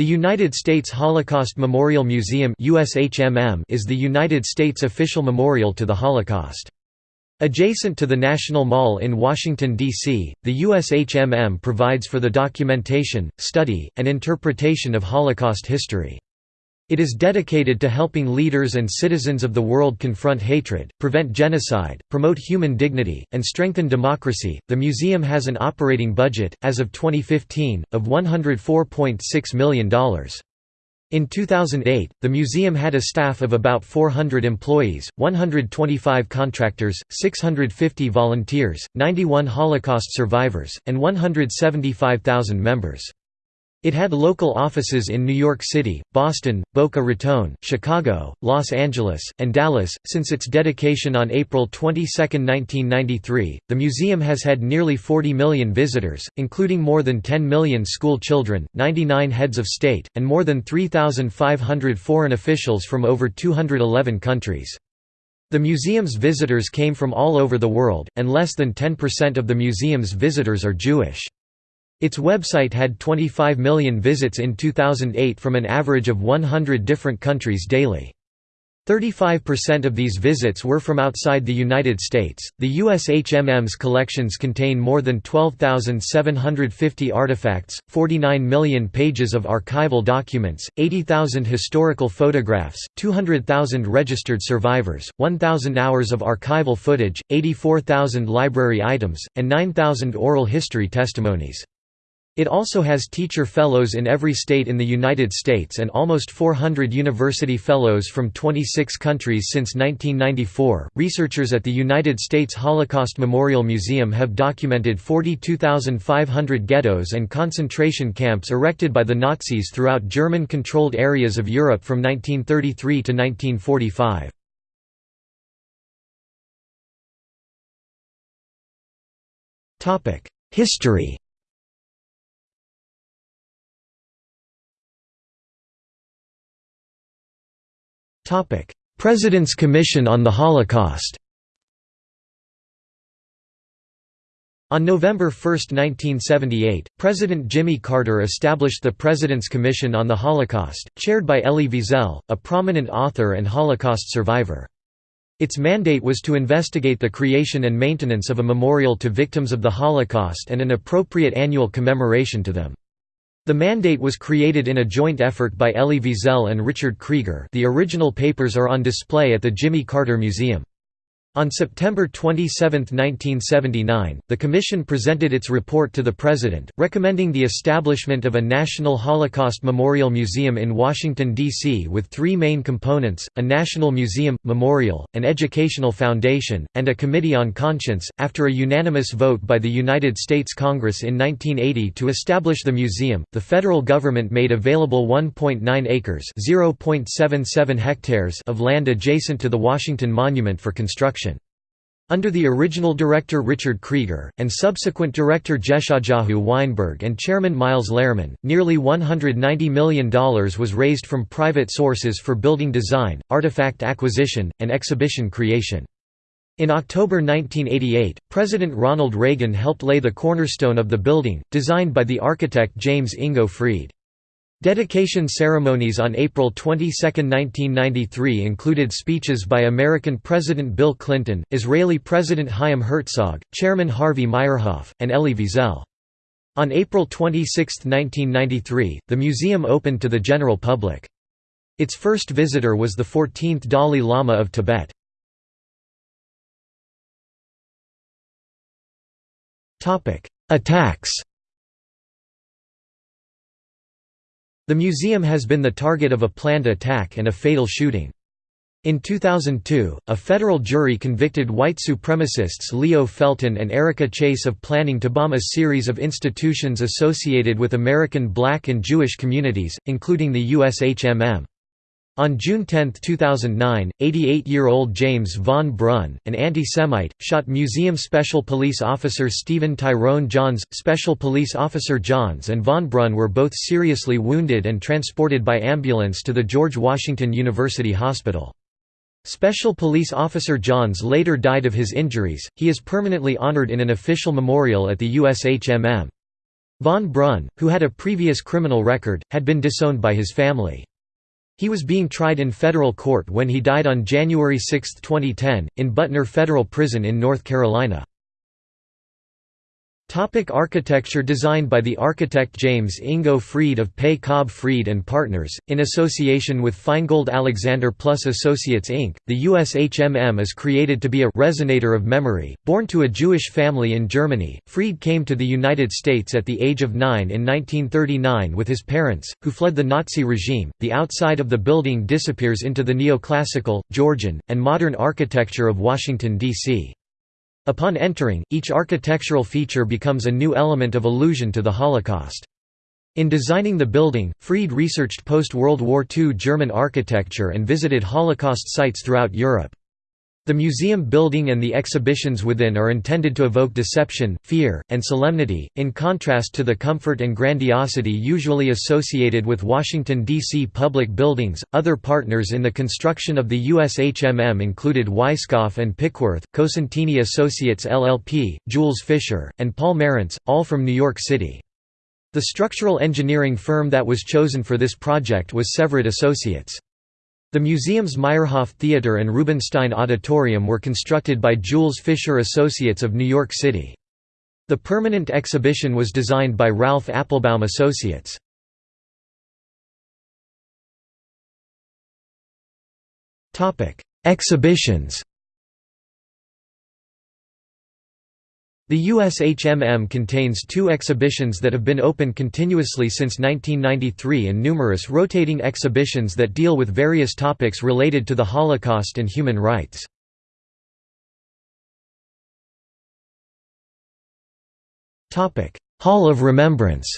The United States Holocaust Memorial Museum is the United States official memorial to the Holocaust. Adjacent to the National Mall in Washington, D.C., the USHMM provides for the documentation, study, and interpretation of Holocaust history. It is dedicated to helping leaders and citizens of the world confront hatred, prevent genocide, promote human dignity, and strengthen democracy. The museum has an operating budget, as of 2015, of $104.6 million. In 2008, the museum had a staff of about 400 employees, 125 contractors, 650 volunteers, 91 Holocaust survivors, and 175,000 members. It had local offices in New York City, Boston, Boca Raton, Chicago, Los Angeles, and Dallas. Since its dedication on April 22, 1993, the museum has had nearly 40 million visitors, including more than 10 million school children, 99 heads of state, and more than 3,500 foreign officials from over 211 countries. The museum's visitors came from all over the world, and less than 10% of the museum's visitors are Jewish. Its website had 25 million visits in 2008 from an average of 100 different countries daily. 35% of these visits were from outside the United States. The USHMM's collections contain more than 12,750 artifacts, 49 million pages of archival documents, 80,000 historical photographs, 200,000 registered survivors, 1,000 hours of archival footage, 84,000 library items, and 9,000 oral history testimonies. It also has teacher fellows in every state in the United States and almost 400 university fellows from 26 countries since 1994. Researchers at the United States Holocaust Memorial Museum have documented 42,500 ghettos and concentration camps erected by the Nazis throughout German controlled areas of Europe from 1933 to 1945. History President's Commission on the Holocaust On November 1, 1978, President Jimmy Carter established the President's Commission on the Holocaust, chaired by Elie Wiesel, a prominent author and Holocaust survivor. Its mandate was to investigate the creation and maintenance of a memorial to victims of the Holocaust and an appropriate annual commemoration to them. The mandate was created in a joint effort by Elie Wiesel and Richard Krieger the original papers are on display at the Jimmy Carter Museum. On September 27, 1979, the Commission presented its report to the President, recommending the establishment of a National Holocaust Memorial Museum in Washington, D.C. with three main components, a National Museum, Memorial, an Educational Foundation, and a Committee on Conscience. After a unanimous vote by the United States Congress in 1980 to establish the museum, the federal government made available 1.9 acres hectares of land adjacent to the Washington Monument for construction. Under the original director Richard Krieger, and subsequent director Jeshajahu Weinberg and chairman Miles Lerman, nearly $190 million was raised from private sources for building design, artifact acquisition, and exhibition creation. In October 1988, President Ronald Reagan helped lay the cornerstone of the building, designed by the architect James Ingo Freed. Dedication ceremonies on April 22, 1993 included speeches by American President Bill Clinton, Israeli President Chaim Herzog, Chairman Harvey Meyerhoff, and Elie Wiesel. On April 26, 1993, the museum opened to the general public. Its first visitor was the 14th Dalai Lama of Tibet. Attacks The museum has been the target of a planned attack and a fatal shooting. In 2002, a federal jury convicted white supremacists Leo Felton and Erica Chase of planning to bomb a series of institutions associated with American black and Jewish communities, including the USHMM. On June 10, 2009, 88-year-old James Von Brunn, an anti-Semite, shot Museum Special Police Officer Stephen Tyrone Johns. Special Police Officer Johns and Von Brunn were both seriously wounded and transported by ambulance to the George Washington University Hospital. Special Police Officer Johns later died of his injuries. He is permanently honored in an official memorial at the USHMM. Von Brunn, who had a previous criminal record, had been disowned by his family. He was being tried in federal court when he died on January 6, 2010, in Butner Federal Prison in North Carolina. Topic architecture Designed by the architect James Ingo Freed of Pei Cobb Freed and Partners, in association with Finegold Alexander Plus Associates Inc., the USHMM is created to be a «resonator of memory». Born to a Jewish family in Germany, Freed came to the United States at the age of nine in 1939 with his parents, who fled the Nazi regime. The outside of the building disappears into the neoclassical, Georgian, and modern architecture of Washington, D.C. Upon entering, each architectural feature becomes a new element of allusion to the Holocaust. In designing the building, Freed researched post-World War II German architecture and visited Holocaust sites throughout Europe. The museum building and the exhibitions within are intended to evoke deception, fear, and solemnity, in contrast to the comfort and grandiosity usually associated with Washington, D.C. public buildings. Other partners in the construction of the USHMM included Weisskopf and Pickworth, Cosentini Associates LLP, Jules Fisher, and Paul Marantz, all from New York City. The structural engineering firm that was chosen for this project was Severud Associates. The museum's Meyerhoff Theater and Rubinstein Auditorium were constructed by Jules Fisher Associates of New York City. The permanent exhibition was designed by Ralph Appelbaum Associates. Exhibitions The USHMM contains two exhibitions that have been open continuously since 1993 and numerous rotating exhibitions that deal with various topics related to the Holocaust and human rights. Hall of Remembrance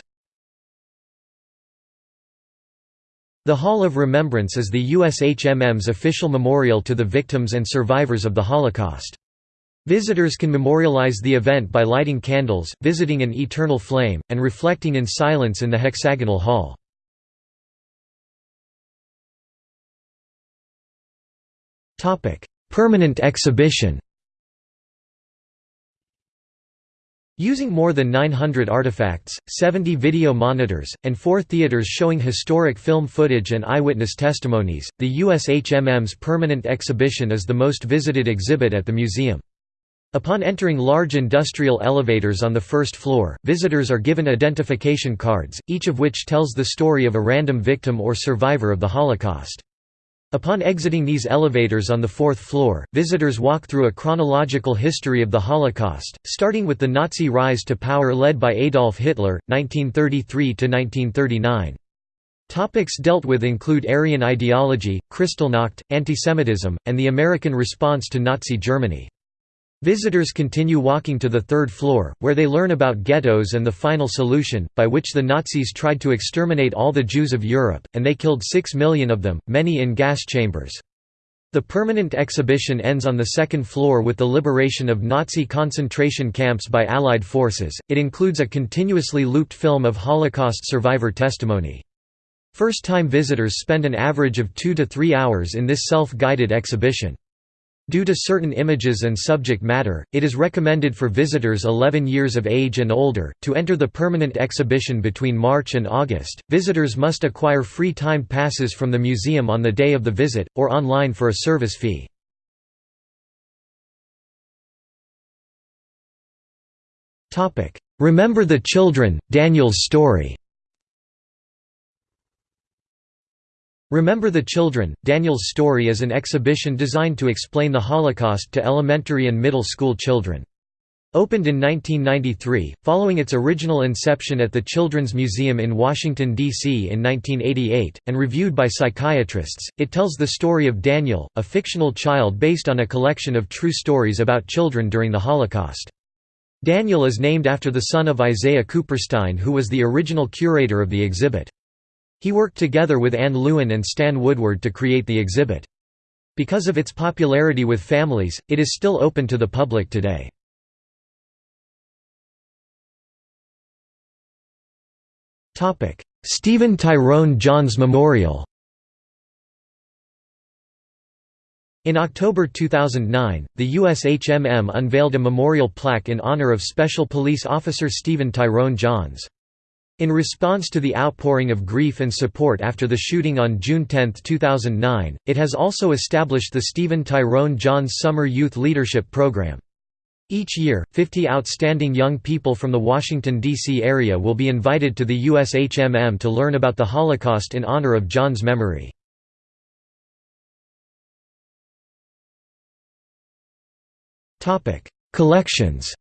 The Hall of Remembrance is the USHMM's official memorial to the victims and survivors of the Holocaust. Visitors can memorialize the event by lighting candles, visiting an eternal flame, and reflecting in silence in the hexagonal hall. Permanent exhibition Using more than 900 artifacts, 70 video monitors, and four theaters showing historic film footage and eyewitness testimonies, the USHMM's permanent exhibition is the most visited exhibit at the museum. Upon entering large industrial elevators on the first floor, visitors are given identification cards, each of which tells the story of a random victim or survivor of the Holocaust. Upon exiting these elevators on the fourth floor, visitors walk through a chronological history of the Holocaust, starting with the Nazi rise to power led by Adolf Hitler, 1933–1939. Topics dealt with include Aryan ideology, Kristallnacht, antisemitism, and the American response to Nazi Germany. Visitors continue walking to the third floor, where they learn about ghettos and the final solution, by which the Nazis tried to exterminate all the Jews of Europe, and they killed six million of them, many in gas chambers. The permanent exhibition ends on the second floor with the liberation of Nazi concentration camps by Allied forces. It includes a continuously looped film of Holocaust survivor testimony. First-time visitors spend an average of two to three hours in this self-guided exhibition. Due to certain images and subject matter, it is recommended for visitors 11 years of age and older. To enter the permanent exhibition between March and August, visitors must acquire free timed passes from the museum on the day of the visit, or online for a service fee. Topic: Remember the Children, Daniel's story Remember the Children, Daniel's Story is an exhibition designed to explain the Holocaust to elementary and middle school children. Opened in 1993, following its original inception at the Children's Museum in Washington, D.C. in 1988, and reviewed by psychiatrists, it tells the story of Daniel, a fictional child based on a collection of true stories about children during the Holocaust. Daniel is named after the son of Isaiah Kuperstein who was the original curator of the exhibit. He worked together with Anne Lewin and Stan Woodward to create the exhibit. Because of its popularity with families, it is still open to the public today. Stephen Tyrone Johns Memorial In October 2009, the USHMM unveiled a memorial plaque in honor of Special Police Officer Stephen Tyrone Johns. In response to the outpouring of grief and support after the shooting on June 10, 2009, it has also established the Stephen Tyrone Johns Summer Youth Leadership Program. Each year, 50 outstanding young people from the Washington, D.C. area will be invited to the USHMM to learn about the Holocaust in honor of Johns' memory. Collections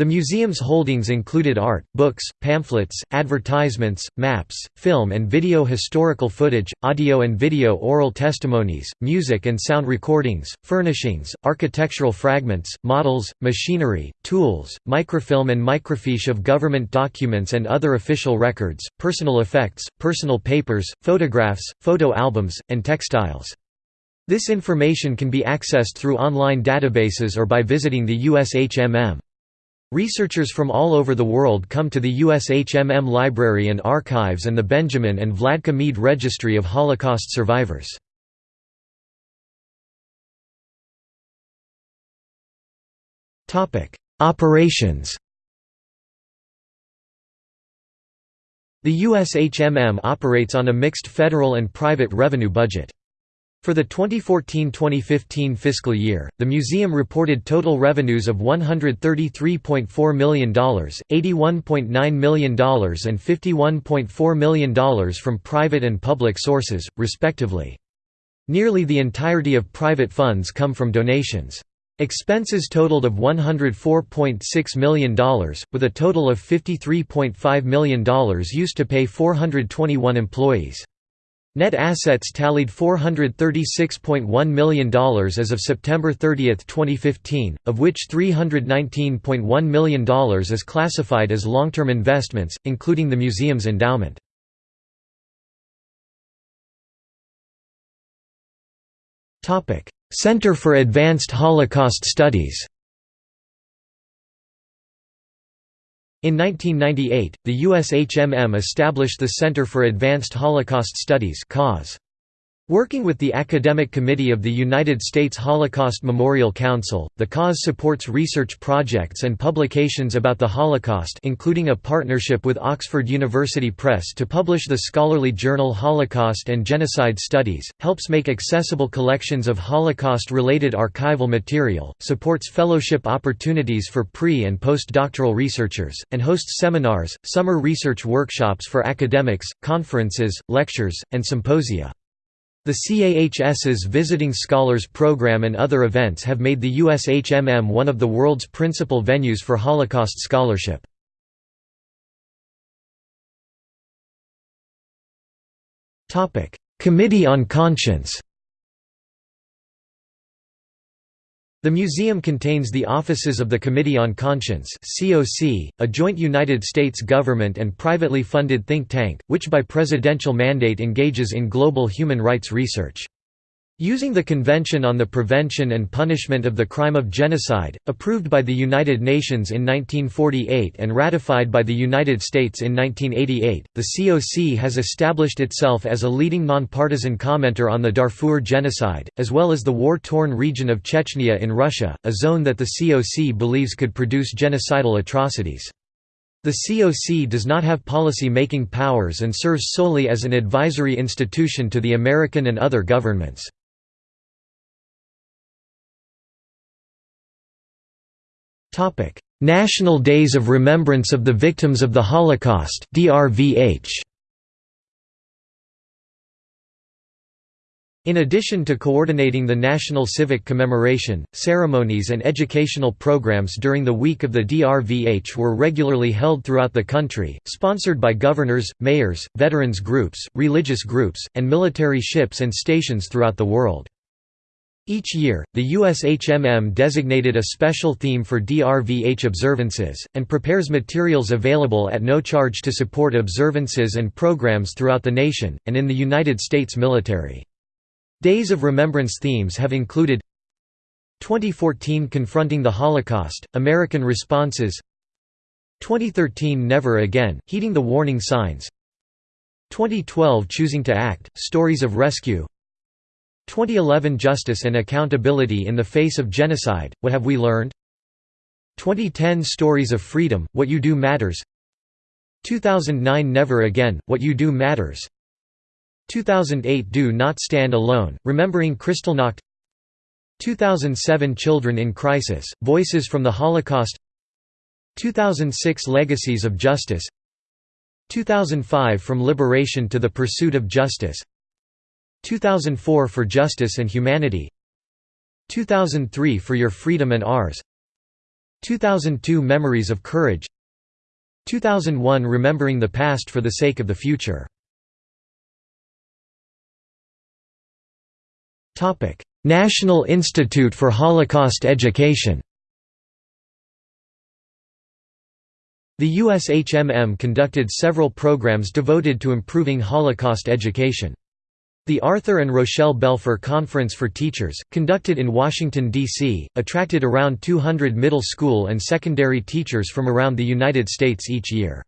The museum's holdings included art, books, pamphlets, advertisements, maps, film and video historical footage, audio and video oral testimonies, music and sound recordings, furnishings, architectural fragments, models, machinery, tools, microfilm and microfiche of government documents and other official records, personal effects, personal papers, photographs, photo albums, and textiles. This information can be accessed through online databases or by visiting the USHMM. Researchers from all over the world come to the USHMM Library and Archives and the Benjamin and Vladka Meed Registry of Holocaust Survivors. Operations The USHMM operates on a mixed federal and private revenue budget. For the 2014–2015 fiscal year, the museum reported total revenues of $133.4 million, $81.9 million and $51.4 million from private and public sources, respectively. Nearly the entirety of private funds come from donations. Expenses totaled of $104.6 million, with a total of $53.5 million used to pay 421 employees. Net assets tallied $436.1 million as of September 30, 2015, of which $319.1 million is classified as long-term investments, including the museum's endowment. Center for Advanced Holocaust Studies In 1998, the USHMM established the Center for Advanced Holocaust Studies Working with the Academic Committee of the United States Holocaust Memorial Council, the CAHS supports research projects and publications about the Holocaust including a partnership with Oxford University Press to publish the scholarly journal Holocaust and Genocide Studies, helps make accessible collections of Holocaust-related archival material, supports fellowship opportunities for pre- and postdoctoral researchers, and hosts seminars, summer research workshops for academics, conferences, lectures, and symposia. The CAHS's Visiting Scholars Program and other events have made the USHMM one of the world's principal venues for Holocaust scholarship. Committee on Conscience The museum contains the offices of the Committee on Conscience a joint United States government and privately funded think tank, which by presidential mandate engages in global human rights research. Using the Convention on the Prevention and Punishment of the Crime of Genocide, approved by the United Nations in 1948 and ratified by the United States in 1988, the COC has established itself as a leading nonpartisan commenter on the Darfur genocide, as well as the war-torn region of Chechnya in Russia, a zone that the COC believes could produce genocidal atrocities. The COC does not have policy-making powers and serves solely as an advisory institution to the American and other governments. National Days of Remembrance of the Victims of the Holocaust DRVH. In addition to coordinating the national civic commemoration, ceremonies and educational programs during the week of the DRVH were regularly held throughout the country, sponsored by governors, mayors, veterans groups, religious groups, and military ships and stations throughout the world. Each year, the USHMM designated a special theme for DRVH observances, and prepares materials available at no charge to support observances and programs throughout the nation, and in the United States military. Days of Remembrance themes have included 2014 Confronting the Holocaust, American Responses 2013 Never Again, Heeding the Warning Signs 2012 Choosing to Act, Stories of Rescue 2011 Justice and Accountability in the Face of Genocide, What Have We Learned? 2010 Stories of Freedom, What You Do Matters. 2009 Never Again, What You Do Matters. 2008 Do Not Stand Alone, Remembering Kristallnacht. 2007 Children in Crisis, Voices from the Holocaust. 2006 Legacies of Justice. 2005 From Liberation to the Pursuit of Justice 2004 For Justice and Humanity 2003 For Your Freedom and Ours 2002 Memories of Courage 2001 Remembering the Past for the Sake of the Future National Institute for Holocaust Education The USHMM conducted several programs devoted to improving Holocaust education. The Arthur and Rochelle Belfer Conference for Teachers, conducted in Washington, D.C., attracted around 200 middle school and secondary teachers from around the United States each year.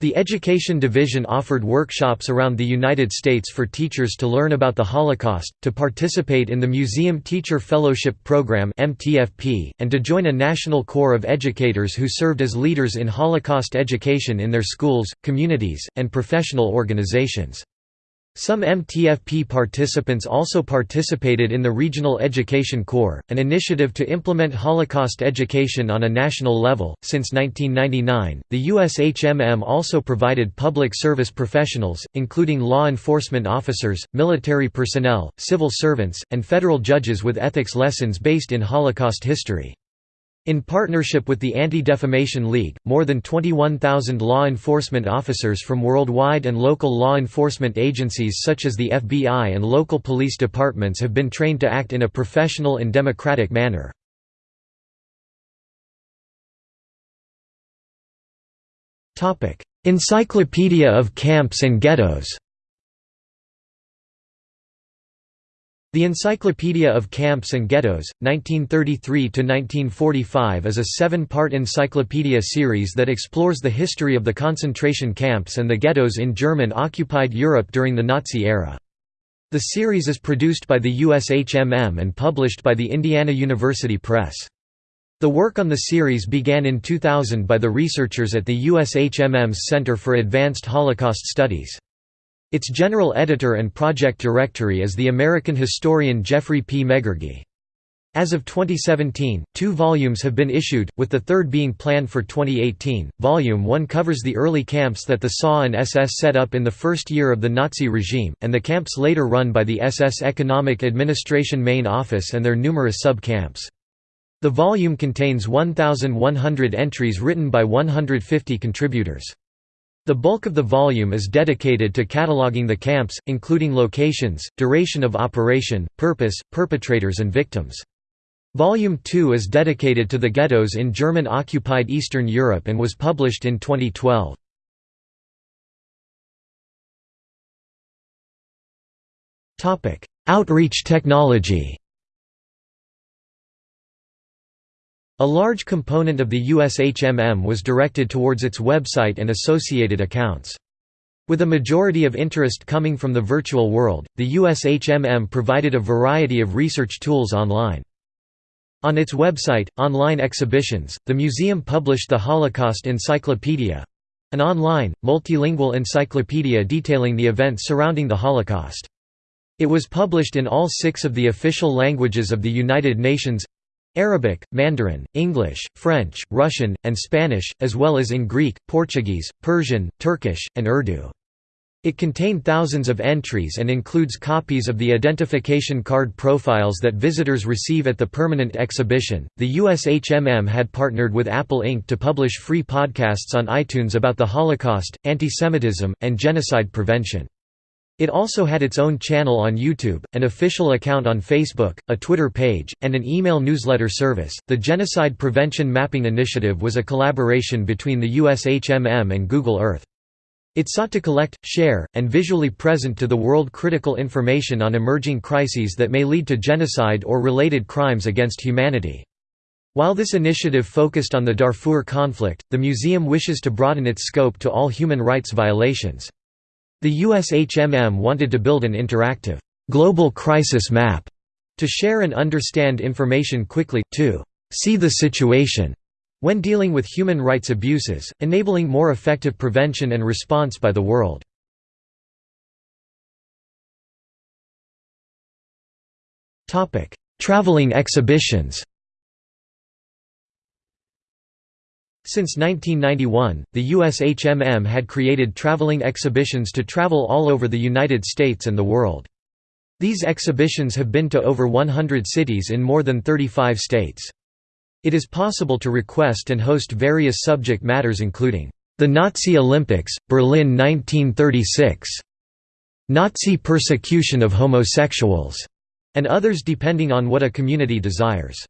The Education Division offered workshops around the United States for teachers to learn about the Holocaust, to participate in the Museum Teacher Fellowship Program and to join a national corps of educators who served as leaders in Holocaust education in their schools, communities, and professional organizations. Some MTFP participants also participated in the Regional Education Corps, an initiative to implement Holocaust education on a national level. Since 1999, the USHMM also provided public service professionals, including law enforcement officers, military personnel, civil servants, and federal judges with ethics lessons based in Holocaust history. In partnership with the Anti-Defamation League, more than 21,000 law enforcement officers from worldwide and local law enforcement agencies such as the FBI and local police departments have been trained to act in a professional and democratic manner. Encyclopedia of Camps and Ghettos The Encyclopedia of Camps and Ghettos, 1933–1945 is a seven-part encyclopedia series that explores the history of the concentration camps and the ghettos in German-occupied Europe during the Nazi era. The series is produced by the USHMM and published by the Indiana University Press. The work on the series began in 2000 by the researchers at the USHMM's Center for Advanced Holocaust Studies. Its general editor and project directory is the American historian Geoffrey P. Megargee. As of 2017, two volumes have been issued, with the third being planned for 2018. Volume 1 covers the early camps that the SA and SS set up in the first year of the Nazi regime, and the camps later run by the SS Economic Administration Main Office and their numerous sub-camps. The volume contains 1,100 entries written by 150 contributors. The bulk of the volume is dedicated to cataloging the camps, including locations, duration of operation, purpose, perpetrators and victims. Volume 2 is dedicated to the ghettos in German-occupied Eastern Europe and was published in 2012. Outreach technology A large component of the USHMM was directed towards its website and associated accounts. With a majority of interest coming from the virtual world, the USHMM provided a variety of research tools online. On its website, Online Exhibitions, the museum published the Holocaust Encyclopedia—an online, multilingual encyclopedia detailing the events surrounding the Holocaust. It was published in all six of the official languages of the United Nations Arabic, Mandarin, English, French, Russian, and Spanish, as well as in Greek, Portuguese, Persian, Turkish, and Urdu. It contained thousands of entries and includes copies of the identification card profiles that visitors receive at the permanent exhibition. The USHMM had partnered with Apple Inc. to publish free podcasts on iTunes about the Holocaust, antisemitism, and genocide prevention. It also had its own channel on YouTube, an official account on Facebook, a Twitter page, and an email newsletter service. The Genocide Prevention Mapping Initiative was a collaboration between the USHMM and Google Earth. It sought to collect, share, and visually present to the world critical information on emerging crises that may lead to genocide or related crimes against humanity. While this initiative focused on the Darfur conflict, the museum wishes to broaden its scope to all human rights violations. The USHMM wanted to build an interactive, global crisis map to share and understand information quickly, to see the situation, when dealing with human rights abuses, enabling more effective prevention and response by the world. Traveling exhibitions Since 1991, the USHMM had created traveling exhibitions to travel all over the United States and the world. These exhibitions have been to over 100 cities in more than 35 states. It is possible to request and host various subject matters including, "...the Nazi Olympics, Berlin 1936", "...Nazi persecution of homosexuals", and others depending on what a community desires.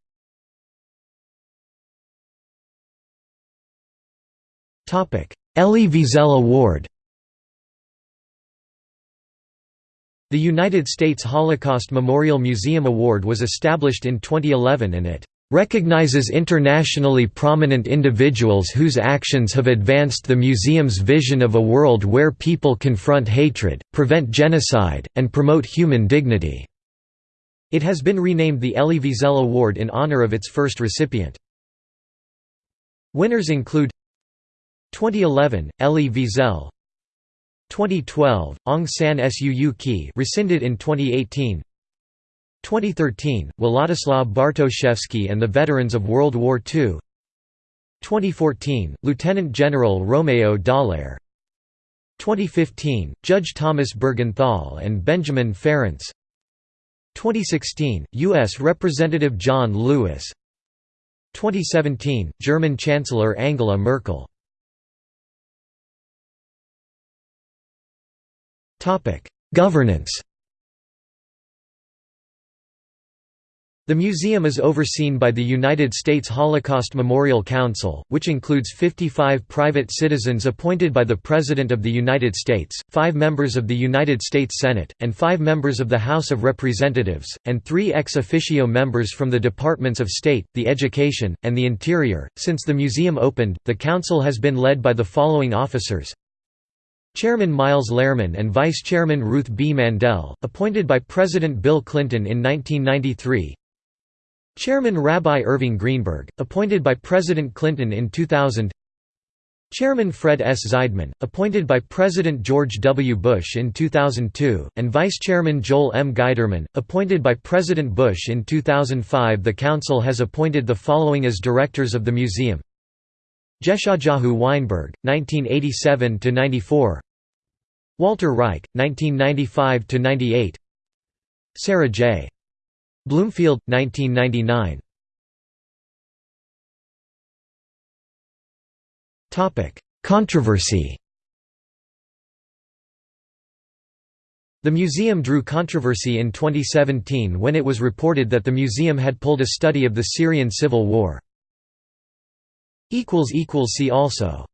Elie Wiesel Award The United States Holocaust Memorial Museum Award was established in 2011 and it recognizes internationally prominent individuals whose actions have advanced the museum's vision of a world where people confront hatred, prevent genocide, and promote human dignity." It has been renamed the Elie Wiesel Award in honor of its first recipient. Winners include 2011, Elie Wiesel. 2012, Aung San Suu Kyi rescinded in 2018 2013, Władysław Bartoszewski and the Veterans of World War II 2014, Lieutenant General Romeo Dallaire. 2015, Judge Thomas Buergenthal and Benjamin Ferencz 2016, U.S. Representative John Lewis. 2017, German Chancellor Angela Merkel Governance. The museum is overseen by the United States Holocaust Memorial Council, which includes 55 private citizens appointed by the President of the United States, five members of the United States Senate, and five members of the House of Representatives, and three ex officio members from the Departments of State, the Education, and the Interior. Since the museum opened, the council has been led by the following officers Chairman Miles Lerman and Vice Chairman Ruth B. Mandel, appointed by President Bill Clinton in 1993 Chairman Rabbi Irving Greenberg, appointed by President Clinton in 2000 Chairman Fred S. Zeidman, appointed by President George W. Bush in 2002, and Vice Chairman Joel M. Geiderman, appointed by President Bush in 2005 The Council has appointed the following as directors of the museum Jeshajahu Weinberg, 1987–94 Walter Reich, 1995–98 Sara J. Bloomfield, 1999 Controversy The museum drew controversy in 2017 when it was reported that the museum had pulled a study of the Syrian civil war. See also